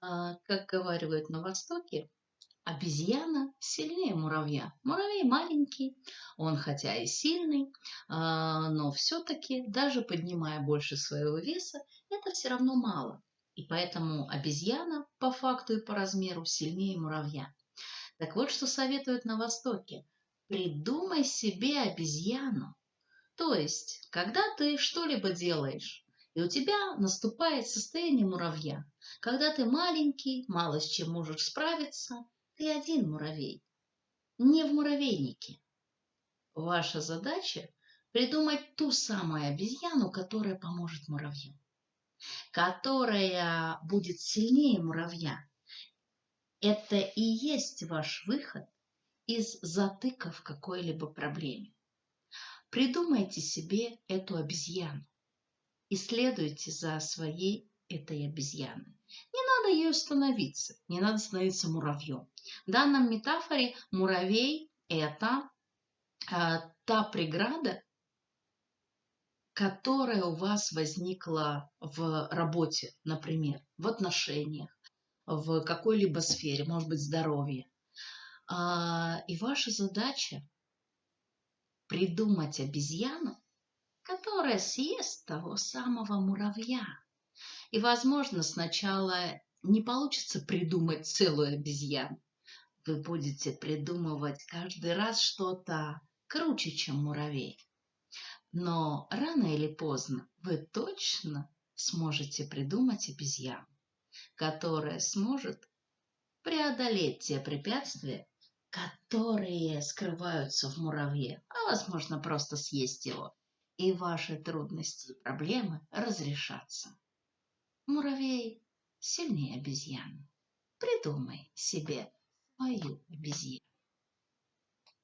А, Как говаривают на Востоке, обезьяна сильнее муравья. Муравей маленький, он хотя и сильный, а, но все-таки, даже поднимая больше своего веса, это все равно мало. И поэтому обезьяна по факту и по размеру сильнее муравья. Так вот, что советуют на Востоке. Придумай себе обезьяну. То есть, когда ты что-либо делаешь, и у тебя наступает состояние муравья, когда ты маленький, мало с чем можешь справиться, ты один муравей, не в муравейнике. Ваша задача придумать ту самую обезьяну, которая поможет муравью, которая будет сильнее муравья. Это и есть ваш выход из затыка в какой-либо проблеме. Придумайте себе эту обезьяну и следуйте за своей этой обезьяной. Не надо ей становиться, не надо становиться муравьем. В данном метафоре муравей – это а, та преграда, которая у вас возникла в работе, например, в отношениях, в какой-либо сфере, может быть, здоровье. А, и ваша задача придумать обезьяну, которая съест того самого муравья. И, возможно, сначала не получится придумать целую обезьяну. Вы будете придумывать каждый раз что-то круче, чем муравей. Но рано или поздно вы точно сможете придумать обезьяну, которая сможет преодолеть те препятствия, которые скрываются в муравье, а возможно просто съесть его, и ваши трудности и проблемы разрешатся. Муравей сильнее обезьяны. Придумай себе свою обезьяну.